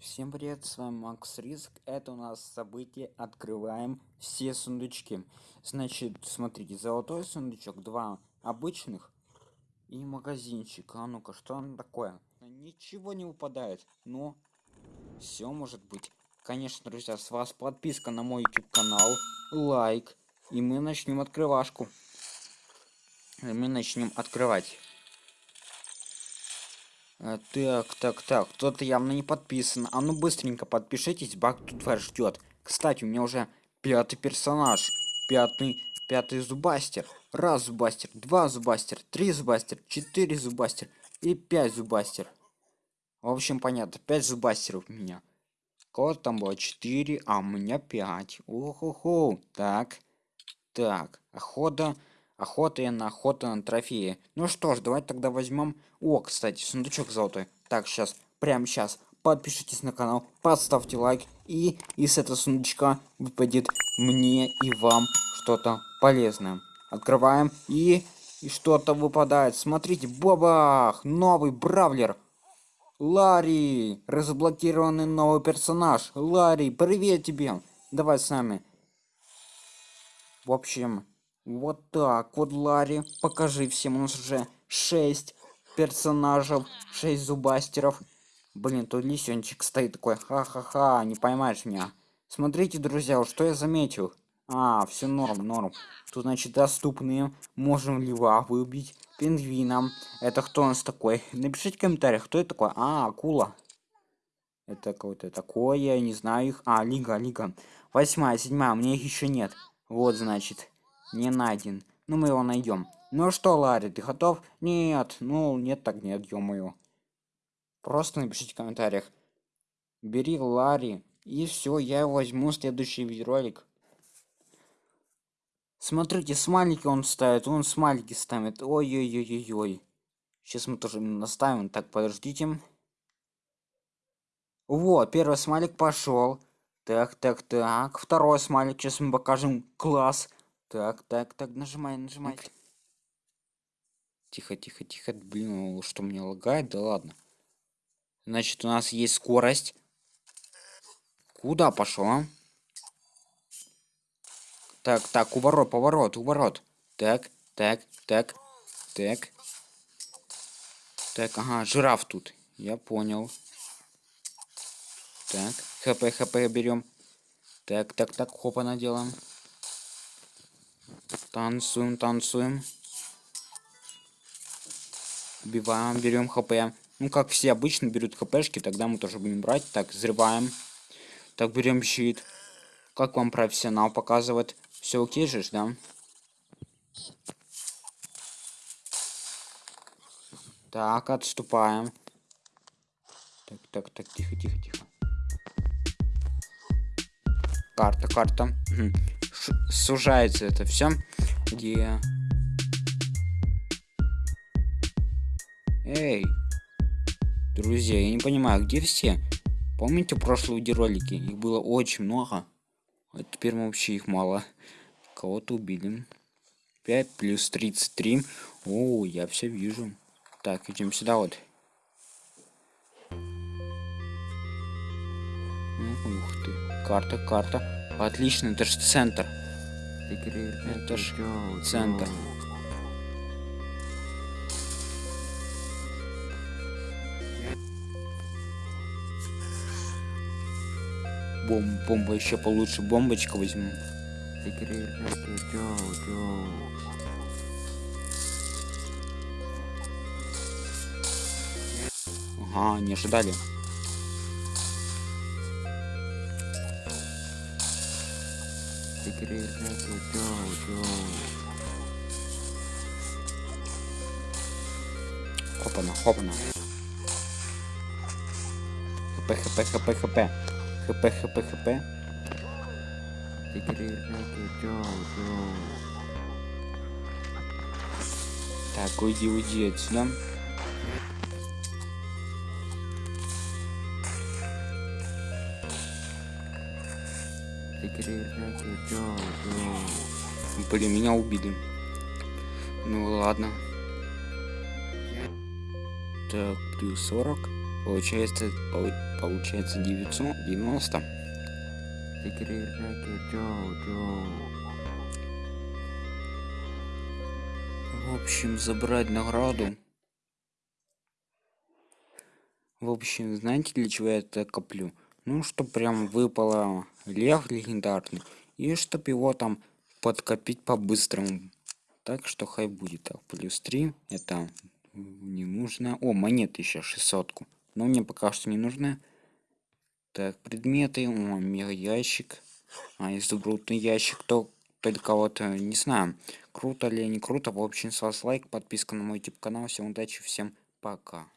Всем привет, с вами Макс Риск. Это у нас событие. Открываем все сундучки. Значит, смотрите, золотой сундучок, два обычных и магазинчик. А ну-ка, что он такое? Ничего не выпадает, но все может быть. Конечно, друзья, с вас подписка на мой YouTube канал, лайк, и мы начнем открывашку. Мы начнем открывать. А, так, так, так, кто-то явно не подписан. А ну быстренько подпишитесь, баг тут вас ждет. Кстати, у меня уже пятый персонаж. Пятый, пятый зубастер. Раз зубастер, два зубастер, три зубастер, четыре зубастер и пять зубастер. В общем, понятно, пять зубастеров у меня. Кого там было четыре, а у меня пять. Уху-ху. Так, так, охота охота на охота на трофеи. Ну что ж, давайте тогда возьмем... О, кстати, сундучок золотой. Так, сейчас, прямо сейчас. Подпишитесь на канал, поставьте лайк. И из этого сундучка выпадет мне и вам что-то полезное. Открываем и... И что-то выпадает. Смотрите, бабах! Новый бравлер. Ларри! Разблокированный новый персонаж. Ларри, привет тебе! Давай с нами. В общем, вот так вот, Ларри. Покажи всем. У нас уже 6 персонажей, 6 зубастеров. Блин, тут лисенчик стоит такой. Ха-ха-ха, не поймаешь меня. Смотрите, друзья, что я заметил. А, все норм, норм. Тут, значит, доступные. Можем льва выбить. Пингвином. Это кто у нас такой? Напишите в комментариях, кто это такой. А, акула. Это кого-то такое, я не знаю их. А, лига, лига. Восьмая, седьмая, меня их еще нет. Вот, значит не найден. Ну, мы его найдем. Ну что, Ларри, ты готов? Нет, ну, нет так нет, ё-моё. Просто напишите в комментариях. Бери Ларри, и все, я возьму следующий видеоролик. Смотрите, смайлики он ставит, он смайлики ставит. Ой-ой-ой-ой-ой. Сейчас мы тоже наставим. Так, подождите. Вот, первый смайлик пошел. Так, так, так. Второй смайлик. Сейчас мы покажем класс. Так, так, так, нажимай, нажимай. Тихо, тихо, тихо. Блин, что мне лагает? Да ладно. Значит, у нас есть скорость. Куда пошел, а? Так, так, уворот, поворот, уворот. Так, так, так, так. Так, ага, жираф тут. Я понял. Так, хп, хп берем. Так, так, так, хопа наделаем. Танцуем, танцуем. Убиваем, берем хп. Ну, как все обычно берут хпшки, тогда мы тоже будем брать. Так, взрываем. Так, берем щит. Как вам профессионал показывает? Все окей же, да? Так, отступаем. Так, так, так, тихо, тихо, тихо. Карта, карта сужается это все. Где? Эй, друзья, я не понимаю, где все? Помните прошлые видеоролики? Их было очень много. А теперь вообще их мало. Кого-то убили. 5 плюс 33. О, я все вижу. Так, идем сюда вот. Ух ты. Карта, карта. Отлично, это же центр. Это ж центр. Бом бомба еще получше. Бомбочка возьму. Ага, не ожидали. Хопана, хопана. ХП, хп, хп, хп. ХП, хп, хп. Так, уйди, уйди отсюда. Блин, меня убили. Ну ладно. Так, плюс 40. Получается, полу- получается 990. В общем, забрать награду. В общем, знаете, для чего я это коплю? Ну, что прям выпало лев легендарный. И чтоб его там подкопить по-быстрому. Так что хай будет так. Плюс 3. Это не нужно. О, монеты еще 600. -ку. Но мне пока что не нужны. Так, предметы. О, мега ящик. А, изумрудный ящик. То только вот э, не знаю, круто ли не круто. В общем, с вас лайк, подписка на мой YouTube канал. Всем удачи, всем пока.